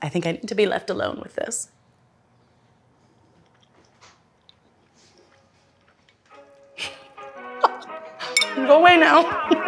I think I need to be left alone with this. Go away now.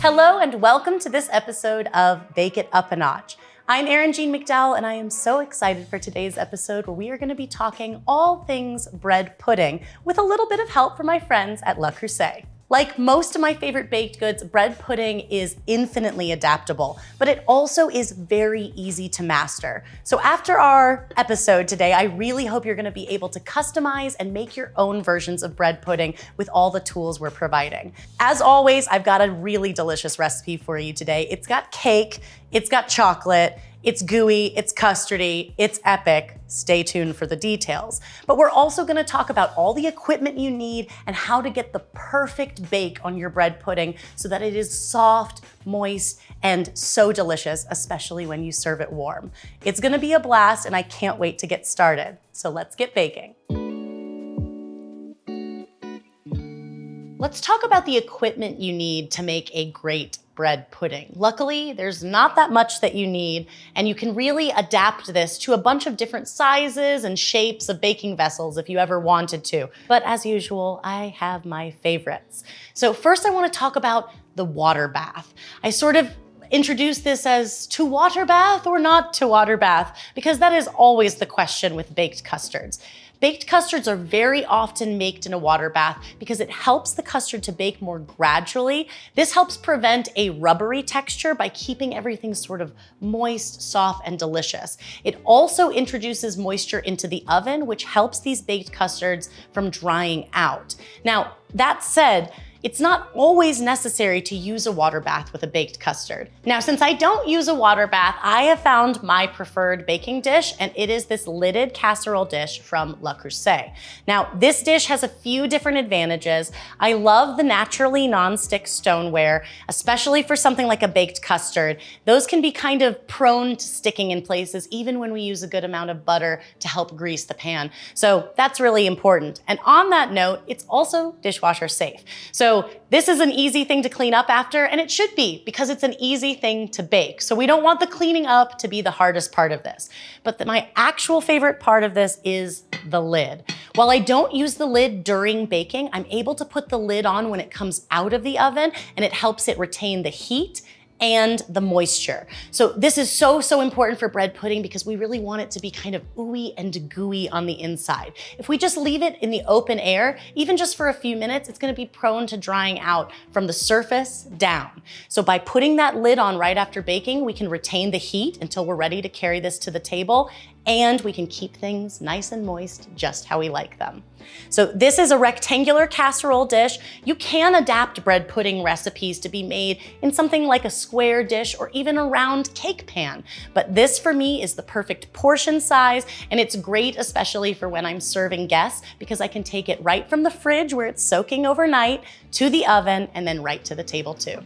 Hello and welcome to this episode of Bake It Up a Notch. I'm Erin Jean McDowell and I am so excited for today's episode where we are gonna be talking all things bread pudding with a little bit of help from my friends at Le Creuset. Like most of my favorite baked goods, bread pudding is infinitely adaptable, but it also is very easy to master. So after our episode today, I really hope you're gonna be able to customize and make your own versions of bread pudding with all the tools we're providing. As always, I've got a really delicious recipe for you today. It's got cake, it's got chocolate, it's gooey, it's custardy, it's epic. Stay tuned for the details. But we're also gonna talk about all the equipment you need and how to get the perfect bake on your bread pudding so that it is soft, moist, and so delicious, especially when you serve it warm. It's gonna be a blast and I can't wait to get started. So let's get baking. Let's talk about the equipment you need to make a great bread pudding. Luckily, there's not that much that you need, and you can really adapt this to a bunch of different sizes and shapes of baking vessels if you ever wanted to. But as usual, I have my favorites. So first I wanna talk about the water bath. I sort of introduce this as to water bath or not to water bath, because that is always the question with baked custards. Baked custards are very often baked in a water bath because it helps the custard to bake more gradually. This helps prevent a rubbery texture by keeping everything sort of moist, soft, and delicious. It also introduces moisture into the oven, which helps these baked custards from drying out. Now, that said, it's not always necessary to use a water bath with a baked custard. Now, since I don't use a water bath, I have found my preferred baking dish, and it is this lidded casserole dish from Le Creuset. Now, this dish has a few different advantages. I love the naturally non-stick stoneware, especially for something like a baked custard. Those can be kind of prone to sticking in places, even when we use a good amount of butter to help grease the pan. So that's really important. And on that note, it's also dishwasher safe. So so this is an easy thing to clean up after, and it should be because it's an easy thing to bake. So we don't want the cleaning up to be the hardest part of this. But the, my actual favorite part of this is the lid. While I don't use the lid during baking, I'm able to put the lid on when it comes out of the oven and it helps it retain the heat and the moisture. So this is so, so important for bread pudding because we really want it to be kind of ooey and gooey on the inside. If we just leave it in the open air, even just for a few minutes, it's gonna be prone to drying out from the surface down. So by putting that lid on right after baking, we can retain the heat until we're ready to carry this to the table and we can keep things nice and moist just how we like them. So this is a rectangular casserole dish. You can adapt bread pudding recipes to be made in something like a square dish or even a round cake pan. But this for me is the perfect portion size and it's great especially for when I'm serving guests because I can take it right from the fridge where it's soaking overnight to the oven and then right to the table too.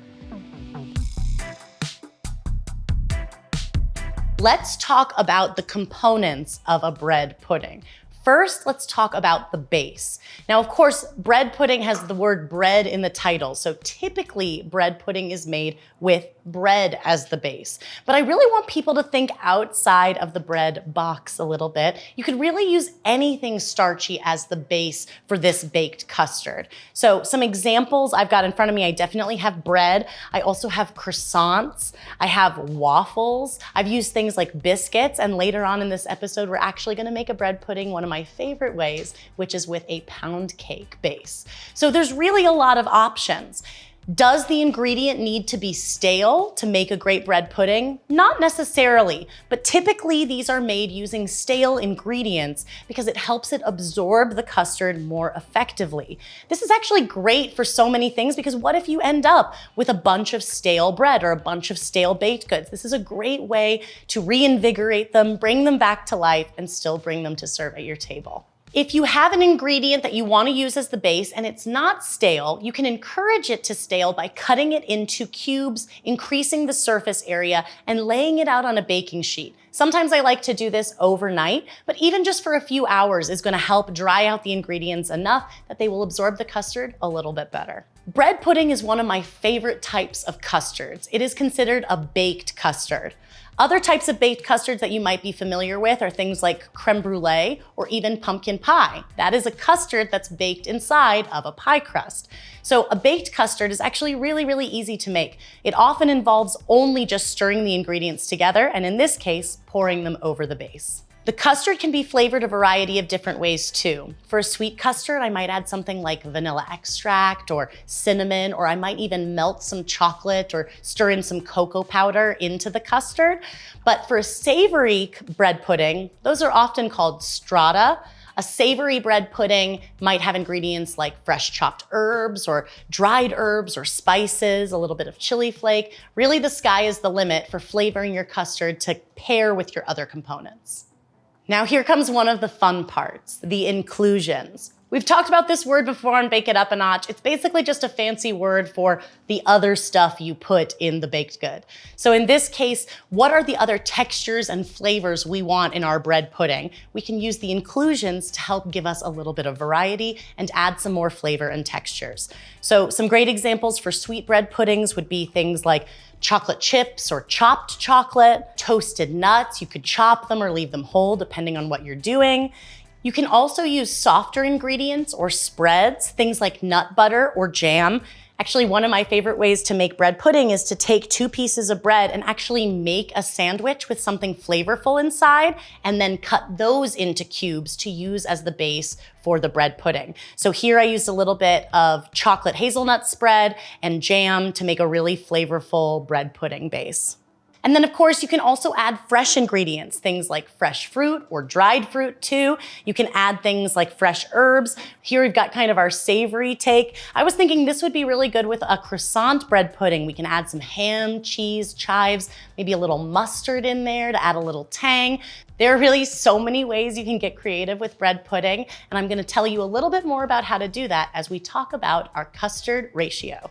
Let's talk about the components of a bread pudding. First, let's talk about the base. Now, of course, bread pudding has the word bread in the title, so typically bread pudding is made with bread as the base. But I really want people to think outside of the bread box a little bit. You could really use anything starchy as the base for this baked custard. So some examples I've got in front of me, I definitely have bread. I also have croissants. I have waffles. I've used things like biscuits, and later on in this episode, we're actually gonna make a bread pudding, one of my my favorite ways, which is with a pound cake base. So there's really a lot of options. Does the ingredient need to be stale to make a great bread pudding? Not necessarily, but typically these are made using stale ingredients because it helps it absorb the custard more effectively. This is actually great for so many things because what if you end up with a bunch of stale bread or a bunch of stale baked goods? This is a great way to reinvigorate them, bring them back to life, and still bring them to serve at your table. If you have an ingredient that you want to use as the base and it's not stale, you can encourage it to stale by cutting it into cubes, increasing the surface area, and laying it out on a baking sheet. Sometimes I like to do this overnight, but even just for a few hours is gonna help dry out the ingredients enough that they will absorb the custard a little bit better. Bread pudding is one of my favorite types of custards. It is considered a baked custard. Other types of baked custards that you might be familiar with are things like creme brulee or even pumpkin pie. That is a custard that's baked inside of a pie crust. So a baked custard is actually really, really easy to make. It often involves only just stirring the ingredients together, and in this case, pouring them over the base. The custard can be flavored a variety of different ways too. For a sweet custard, I might add something like vanilla extract or cinnamon, or I might even melt some chocolate or stir in some cocoa powder into the custard. But for a savory bread pudding, those are often called strata. A savory bread pudding might have ingredients like fresh chopped herbs or dried herbs or spices, a little bit of chili flake. Really, the sky is the limit for flavoring your custard to pair with your other components. Now here comes one of the fun parts, the inclusions. We've talked about this word before on Bake It Up a Notch. It's basically just a fancy word for the other stuff you put in the baked good. So in this case, what are the other textures and flavors we want in our bread pudding? We can use the inclusions to help give us a little bit of variety and add some more flavor and textures. So some great examples for sweet bread puddings would be things like chocolate chips or chopped chocolate, toasted nuts. You could chop them or leave them whole depending on what you're doing. You can also use softer ingredients or spreads, things like nut butter or jam. Actually, one of my favorite ways to make bread pudding is to take two pieces of bread and actually make a sandwich with something flavorful inside and then cut those into cubes to use as the base for the bread pudding. So here I used a little bit of chocolate hazelnut spread and jam to make a really flavorful bread pudding base. And then of course you can also add fresh ingredients, things like fresh fruit or dried fruit too. You can add things like fresh herbs. Here we've got kind of our savory take. I was thinking this would be really good with a croissant bread pudding. We can add some ham, cheese, chives, maybe a little mustard in there to add a little tang. There are really so many ways you can get creative with bread pudding, and I'm gonna tell you a little bit more about how to do that as we talk about our custard ratio.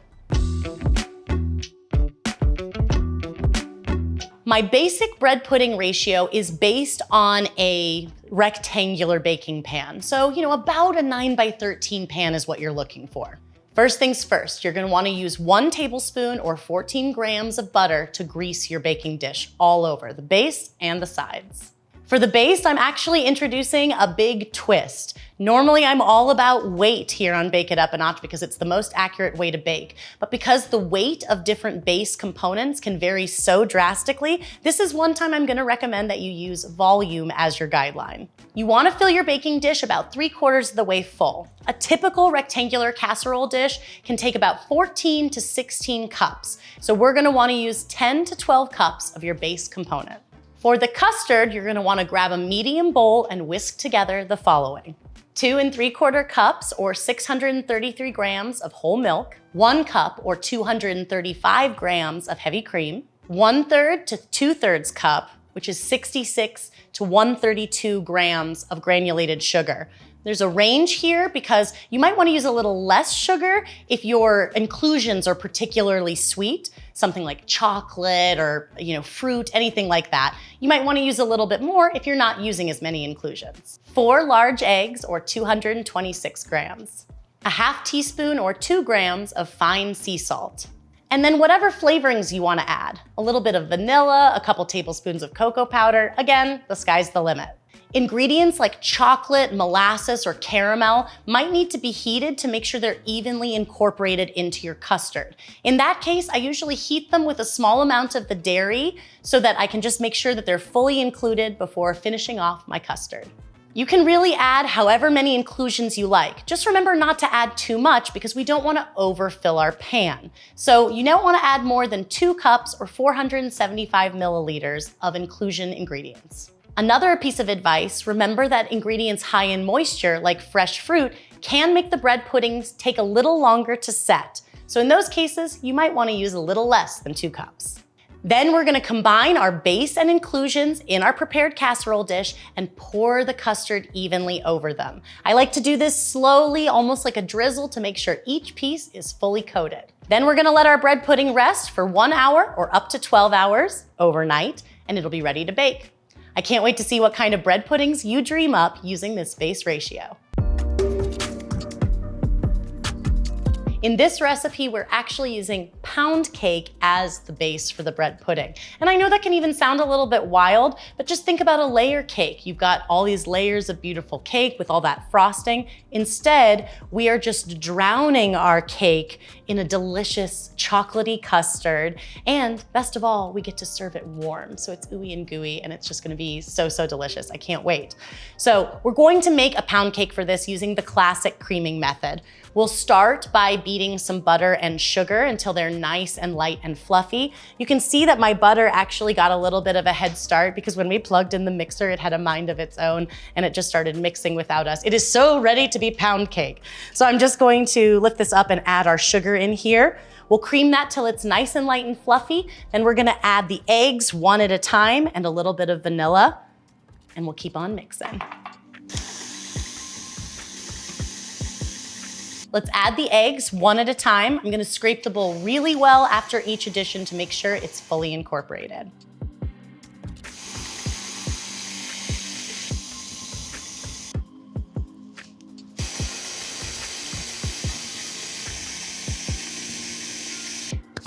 My basic bread pudding ratio is based on a rectangular baking pan. So, you know, about a 9 by 13 pan is what you're looking for. First things first, you're gonna wanna use one tablespoon or 14 grams of butter to grease your baking dish all over, the base and the sides. For the base, I'm actually introducing a big twist. Normally, I'm all about weight here on Bake It Up a Notch because it's the most accurate way to bake. But because the weight of different base components can vary so drastically, this is one time I'm gonna recommend that you use volume as your guideline. You wanna fill your baking dish about three quarters of the way full. A typical rectangular casserole dish can take about 14 to 16 cups. So we're gonna wanna use 10 to 12 cups of your base component. For the custard, you're gonna wanna grab a medium bowl and whisk together the following. Two and three quarter cups or 633 grams of whole milk, one cup or 235 grams of heavy cream, one third to two thirds cup, which is 66 to 132 grams of granulated sugar. There's a range here because you might wanna use a little less sugar if your inclusions are particularly sweet, something like chocolate or you know fruit, anything like that. You might wanna use a little bit more if you're not using as many inclusions. Four large eggs or 226 grams. A half teaspoon or two grams of fine sea salt. And then whatever flavorings you wanna add. A little bit of vanilla, a couple tablespoons of cocoa powder. Again, the sky's the limit. Ingredients like chocolate, molasses, or caramel might need to be heated to make sure they're evenly incorporated into your custard. In that case, I usually heat them with a small amount of the dairy so that I can just make sure that they're fully included before finishing off my custard. You can really add however many inclusions you like. Just remember not to add too much because we don't wanna overfill our pan. So you don't wanna add more than two cups or 475 milliliters of inclusion ingredients. Another piece of advice, remember that ingredients high in moisture, like fresh fruit, can make the bread puddings take a little longer to set. So in those cases, you might wanna use a little less than two cups. Then we're gonna combine our base and inclusions in our prepared casserole dish and pour the custard evenly over them. I like to do this slowly, almost like a drizzle to make sure each piece is fully coated. Then we're gonna let our bread pudding rest for one hour or up to 12 hours overnight, and it'll be ready to bake. I can't wait to see what kind of bread puddings you dream up using this base ratio. In this recipe, we're actually using pound cake as the base for the bread pudding. And I know that can even sound a little bit wild, but just think about a layer cake. You've got all these layers of beautiful cake with all that frosting. Instead, we are just drowning our cake in a delicious chocolatey custard. And best of all, we get to serve it warm. So it's ooey and gooey and it's just gonna be so, so delicious. I can't wait. So we're going to make a pound cake for this using the classic creaming method. We'll start by beating some butter and sugar until they're nice and light and fluffy. You can see that my butter actually got a little bit of a head start because when we plugged in the mixer, it had a mind of its own and it just started mixing without us. It is so ready to be pound cake. So I'm just going to lift this up and add our sugar in here. We'll cream that till it's nice and light and fluffy. Then we're gonna add the eggs one at a time and a little bit of vanilla and we'll keep on mixing. Let's add the eggs one at a time. I'm gonna scrape the bowl really well after each addition to make sure it's fully incorporated.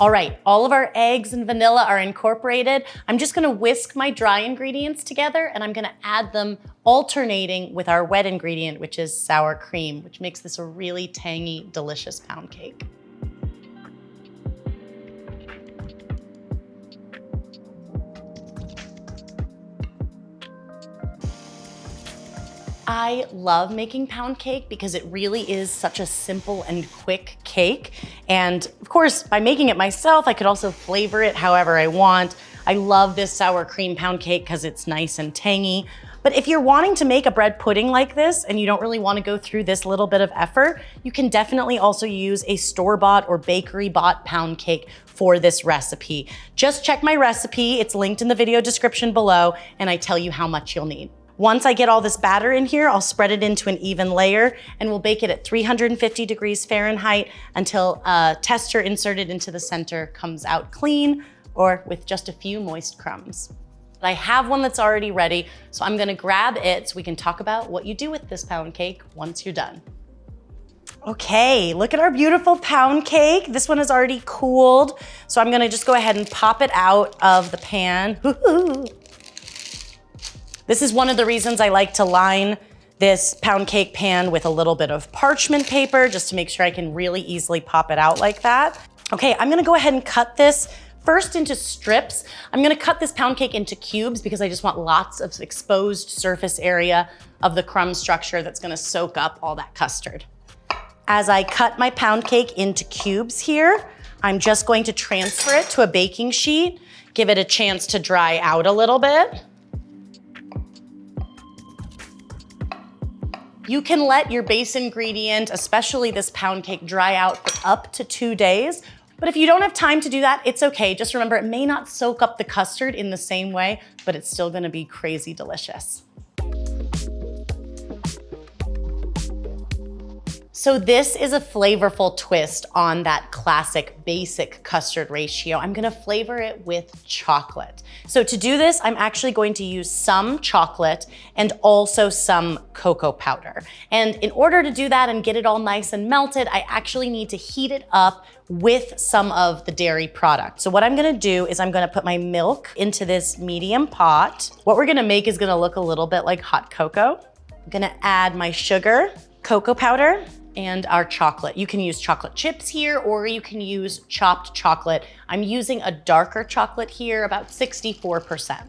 All right, all of our eggs and vanilla are incorporated. I'm just gonna whisk my dry ingredients together and I'm gonna add them alternating with our wet ingredient, which is sour cream, which makes this a really tangy, delicious pound cake. I love making pound cake because it really is such a simple and quick cake. And of course, by making it myself, I could also flavor it however I want. I love this sour cream pound cake because it's nice and tangy. But if you're wanting to make a bread pudding like this and you don't really want to go through this little bit of effort, you can definitely also use a store-bought or bakery-bought pound cake for this recipe. Just check my recipe. It's linked in the video description below and I tell you how much you'll need. Once I get all this batter in here, I'll spread it into an even layer and we'll bake it at 350 degrees Fahrenheit until a tester inserted into the center comes out clean or with just a few moist crumbs. I have one that's already ready, so I'm gonna grab it so we can talk about what you do with this pound cake once you're done. Okay, look at our beautiful pound cake. This one is already cooled, so I'm gonna just go ahead and pop it out of the pan. This is one of the reasons I like to line this pound cake pan with a little bit of parchment paper just to make sure I can really easily pop it out like that. Okay, I'm gonna go ahead and cut this first into strips. I'm gonna cut this pound cake into cubes because I just want lots of exposed surface area of the crumb structure that's gonna soak up all that custard. As I cut my pound cake into cubes here, I'm just going to transfer it to a baking sheet, give it a chance to dry out a little bit. You can let your base ingredient, especially this pound cake, dry out for up to two days. But if you don't have time to do that, it's okay. Just remember, it may not soak up the custard in the same way, but it's still gonna be crazy delicious. So this is a flavorful twist on that classic basic custard ratio. I'm gonna flavor it with chocolate. So to do this, I'm actually going to use some chocolate and also some cocoa powder. And in order to do that and get it all nice and melted, I actually need to heat it up with some of the dairy product. So what I'm gonna do is I'm gonna put my milk into this medium pot. What we're gonna make is gonna look a little bit like hot cocoa. I'm gonna add my sugar, cocoa powder, and our chocolate. You can use chocolate chips here or you can use chopped chocolate. I'm using a darker chocolate here, about 64%.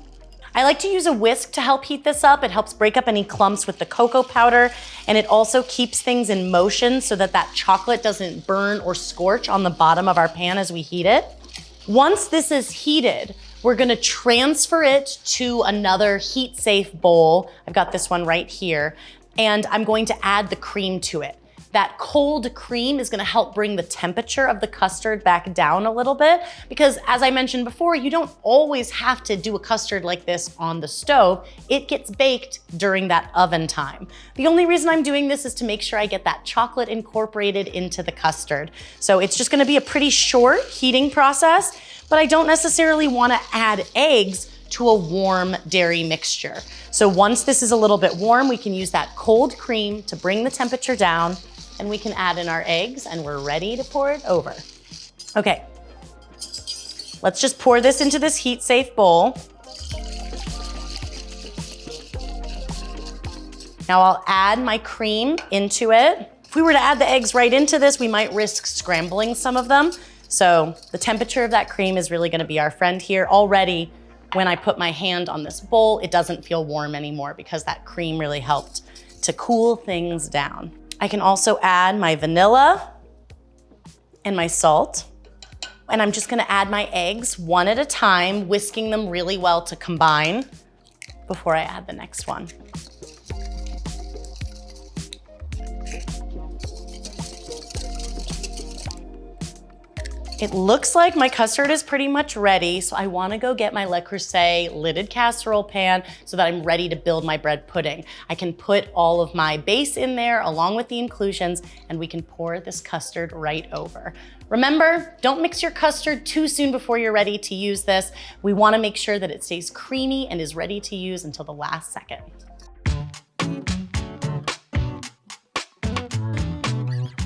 I like to use a whisk to help heat this up. It helps break up any clumps with the cocoa powder and it also keeps things in motion so that that chocolate doesn't burn or scorch on the bottom of our pan as we heat it. Once this is heated, we're gonna transfer it to another heat safe bowl. I've got this one right here and I'm going to add the cream to it. That cold cream is gonna help bring the temperature of the custard back down a little bit because as I mentioned before, you don't always have to do a custard like this on the stove. It gets baked during that oven time. The only reason I'm doing this is to make sure I get that chocolate incorporated into the custard. So it's just gonna be a pretty short heating process, but I don't necessarily wanna add eggs to a warm dairy mixture. So once this is a little bit warm, we can use that cold cream to bring the temperature down and we can add in our eggs and we're ready to pour it over. Okay, let's just pour this into this heat safe bowl. Now I'll add my cream into it. If we were to add the eggs right into this, we might risk scrambling some of them. So the temperature of that cream is really gonna be our friend here. Already, when I put my hand on this bowl, it doesn't feel warm anymore because that cream really helped to cool things down. I can also add my vanilla and my salt. And I'm just gonna add my eggs one at a time, whisking them really well to combine before I add the next one. It looks like my custard is pretty much ready, so I wanna go get my Le Creuset lidded casserole pan so that I'm ready to build my bread pudding. I can put all of my base in there along with the inclusions and we can pour this custard right over. Remember, don't mix your custard too soon before you're ready to use this. We wanna make sure that it stays creamy and is ready to use until the last second.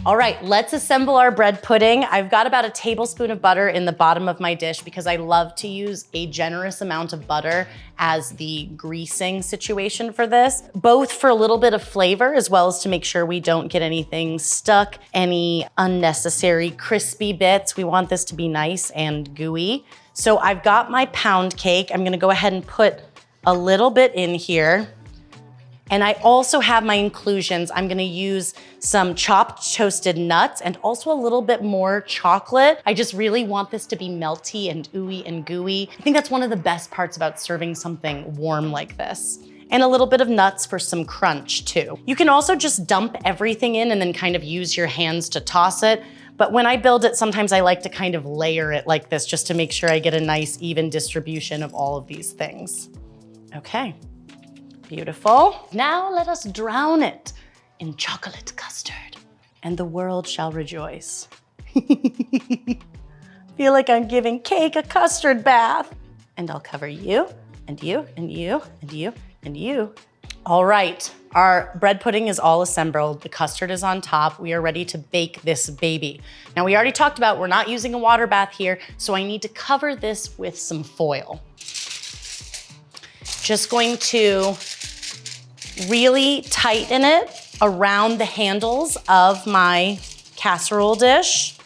All right, let's assemble our bread pudding. I've got about a tablespoon of butter in the bottom of my dish because I love to use a generous amount of butter as the greasing situation for this, both for a little bit of flavor as well as to make sure we don't get anything stuck, any unnecessary crispy bits. We want this to be nice and gooey. So I've got my pound cake. I'm gonna go ahead and put a little bit in here. And I also have my inclusions. I'm gonna use some chopped toasted nuts and also a little bit more chocolate. I just really want this to be melty and ooey and gooey. I think that's one of the best parts about serving something warm like this and a little bit of nuts for some crunch too. You can also just dump everything in and then kind of use your hands to toss it. But when I build it, sometimes I like to kind of layer it like this just to make sure I get a nice even distribution of all of these things. Okay. Beautiful. Now let us drown it in chocolate custard and the world shall rejoice. Feel like I'm giving cake a custard bath. And I'll cover you and you and you and you and you. All right, our bread pudding is all assembled. The custard is on top. We are ready to bake this baby. Now we already talked about we're not using a water bath here, so I need to cover this with some foil. Just going to really tighten it around the handles of my casserole dish.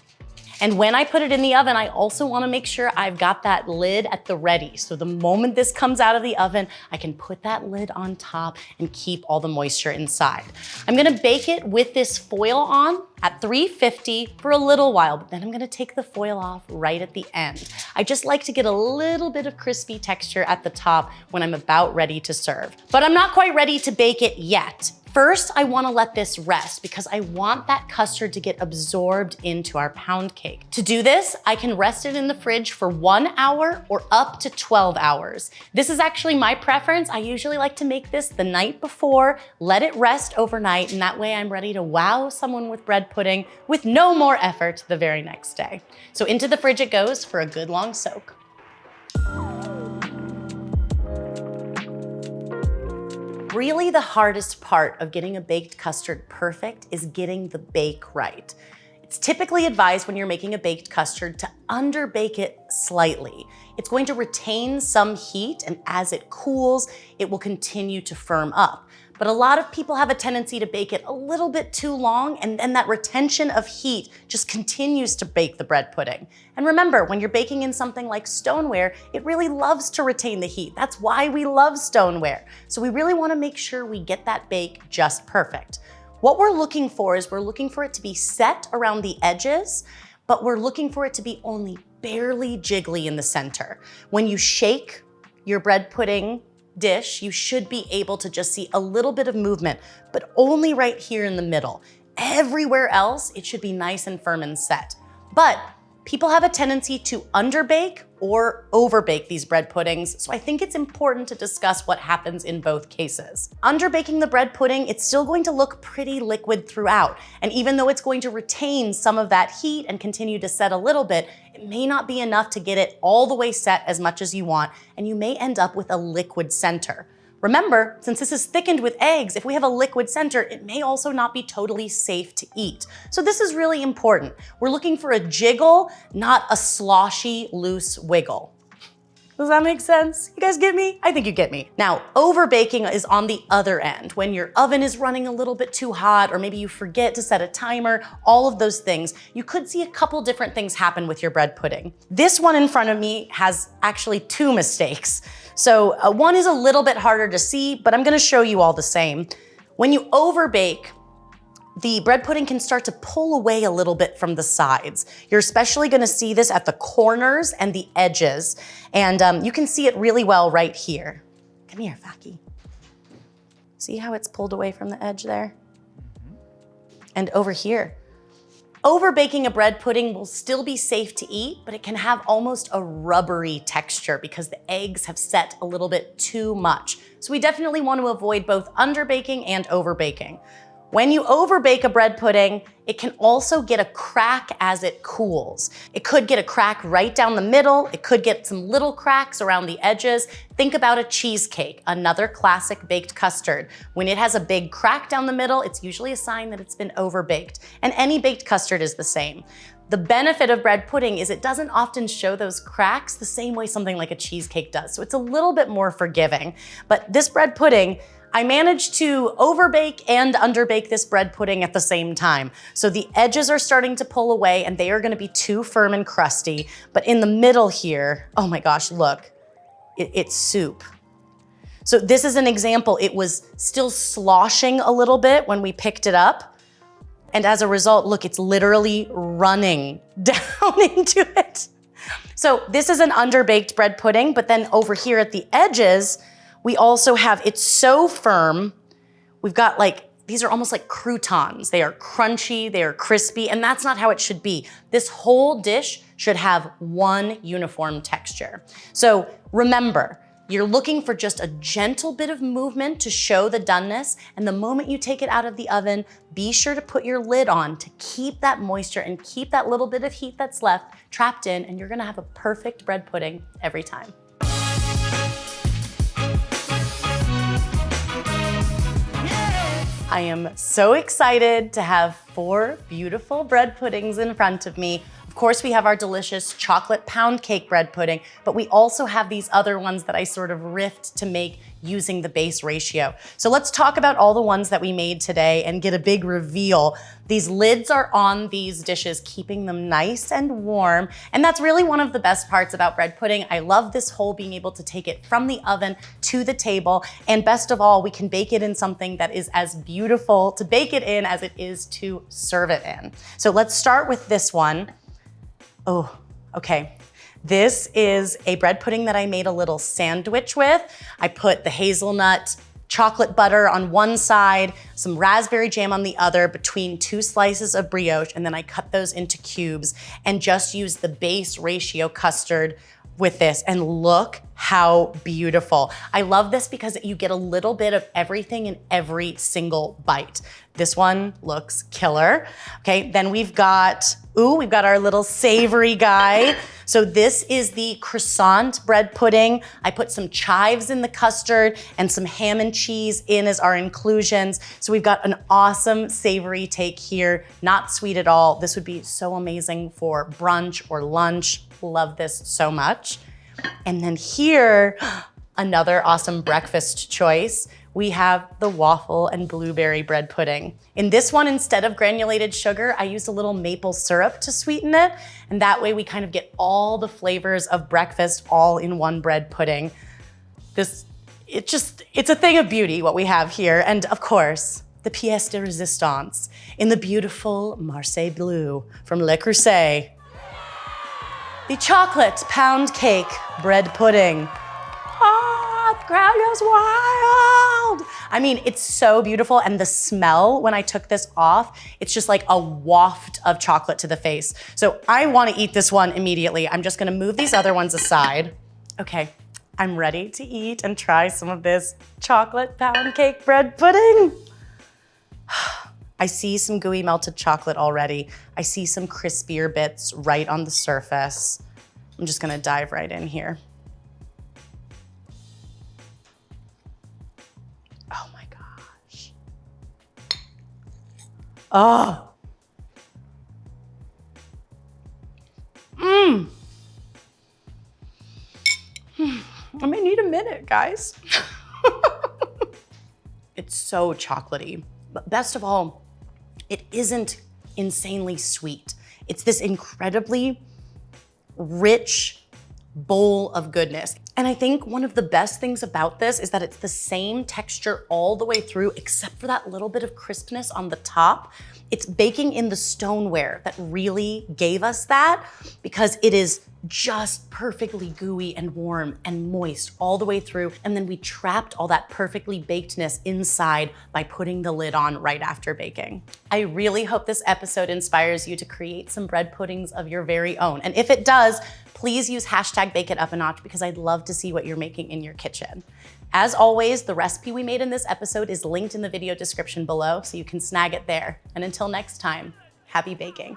And when I put it in the oven, I also wanna make sure I've got that lid at the ready. So the moment this comes out of the oven, I can put that lid on top and keep all the moisture inside. I'm gonna bake it with this foil on at 350 for a little while, but then I'm gonna take the foil off right at the end. I just like to get a little bit of crispy texture at the top when I'm about ready to serve. But I'm not quite ready to bake it yet. First, I wanna let this rest because I want that custard to get absorbed into our pound cake. To do this, I can rest it in the fridge for one hour or up to 12 hours. This is actually my preference. I usually like to make this the night before, let it rest overnight, and that way I'm ready to wow someone with bread pudding with no more effort the very next day. So into the fridge it goes for a good long soak. Really the hardest part of getting a baked custard perfect is getting the bake right. It's typically advised when you're making a baked custard to underbake it slightly. It's going to retain some heat and as it cools, it will continue to firm up. But a lot of people have a tendency to bake it a little bit too long and then that retention of heat just continues to bake the bread pudding. And remember, when you're baking in something like stoneware, it really loves to retain the heat. That's why we love stoneware. So we really wanna make sure we get that bake just perfect. What we're looking for is we're looking for it to be set around the edges, but we're looking for it to be only barely jiggly in the center. When you shake your bread pudding dish, you should be able to just see a little bit of movement, but only right here in the middle. Everywhere else, it should be nice and firm and set. But people have a tendency to underbake or overbake these bread puddings, so I think it's important to discuss what happens in both cases. Underbaking the bread pudding, it's still going to look pretty liquid throughout, and even though it's going to retain some of that heat and continue to set a little bit, it may not be enough to get it all the way set as much as you want, and you may end up with a liquid center. Remember, since this is thickened with eggs, if we have a liquid center, it may also not be totally safe to eat. So this is really important. We're looking for a jiggle, not a sloshy, loose wiggle. Does that make sense? You guys get me? I think you get me. Now, over baking is on the other end, when your oven is running a little bit too hot, or maybe you forget to set a timer, all of those things. You could see a couple different things happen with your bread pudding. This one in front of me has actually two mistakes. So uh, one is a little bit harder to see, but I'm gonna show you all the same. When you over bake, the bread pudding can start to pull away a little bit from the sides. You're especially gonna see this at the corners and the edges. And um, you can see it really well right here. Come here, Faki. See how it's pulled away from the edge there? And over here. Over baking a bread pudding will still be safe to eat, but it can have almost a rubbery texture because the eggs have set a little bit too much. So we definitely want to avoid both under baking and over baking. When you overbake a bread pudding, it can also get a crack as it cools. It could get a crack right down the middle. It could get some little cracks around the edges. Think about a cheesecake, another classic baked custard. When it has a big crack down the middle, it's usually a sign that it's been overbaked. And any baked custard is the same. The benefit of bread pudding is it doesn't often show those cracks the same way something like a cheesecake does. So it's a little bit more forgiving. But this bread pudding, I managed to overbake and underbake this bread pudding at the same time. So the edges are starting to pull away and they are gonna be too firm and crusty. But in the middle here, oh my gosh, look, it, it's soup. So this is an example. It was still sloshing a little bit when we picked it up. And as a result, look, it's literally running down into it. So this is an underbaked bread pudding, but then over here at the edges, we also have, it's so firm. We've got like, these are almost like croutons. They are crunchy, they are crispy, and that's not how it should be. This whole dish should have one uniform texture. So remember, you're looking for just a gentle bit of movement to show the doneness. And the moment you take it out of the oven, be sure to put your lid on to keep that moisture and keep that little bit of heat that's left trapped in. And you're gonna have a perfect bread pudding every time. I am so excited to have four beautiful bread puddings in front of me. Of course, we have our delicious chocolate pound cake bread pudding, but we also have these other ones that I sort of riffed to make using the base ratio. So let's talk about all the ones that we made today and get a big reveal. These lids are on these dishes, keeping them nice and warm. And that's really one of the best parts about bread pudding. I love this whole being able to take it from the oven to the table. And best of all, we can bake it in something that is as beautiful to bake it in as it is to serve it in. So let's start with this one. Oh, okay. This is a bread pudding that I made a little sandwich with. I put the hazelnut chocolate butter on one side, some raspberry jam on the other between two slices of brioche, and then I cut those into cubes and just use the base ratio custard with this and look how beautiful. I love this because you get a little bit of everything in every single bite. This one looks killer. Okay, then we've got, ooh, we've got our little savory guy. So this is the croissant bread pudding. I put some chives in the custard and some ham and cheese in as our inclusions. So we've got an awesome savory take here, not sweet at all. This would be so amazing for brunch or lunch. Love this so much. And then here, another awesome breakfast choice we have the waffle and blueberry bread pudding. In this one, instead of granulated sugar, I used a little maple syrup to sweeten it. And that way we kind of get all the flavors of breakfast all in one bread pudding. This, it just, it's a thing of beauty what we have here. And of course, the pièce de résistance in the beautiful Marseille blue from Le Creuset. The chocolate pound cake bread pudding. Ah, crowd goes wild. I mean, it's so beautiful. And the smell when I took this off, it's just like a waft of chocolate to the face. So I wanna eat this one immediately. I'm just gonna move these other ones aside. Okay, I'm ready to eat and try some of this chocolate pound cake bread pudding. I see some gooey melted chocolate already. I see some crispier bits right on the surface. I'm just gonna dive right in here. Oh my gosh. Oh. Mmm. I may need a minute, guys. it's so chocolatey. But best of all, it isn't insanely sweet. It's this incredibly rich bowl of goodness. And I think one of the best things about this is that it's the same texture all the way through, except for that little bit of crispness on the top. It's baking in the stoneware that really gave us that because it is just perfectly gooey and warm and moist all the way through. And then we trapped all that perfectly bakedness inside by putting the lid on right after baking. I really hope this episode inspires you to create some bread puddings of your very own. And if it does, please use hashtag bake it up a notch because I'd love to see what you're making in your kitchen. As always, the recipe we made in this episode is linked in the video description below, so you can snag it there. And until next time, happy baking.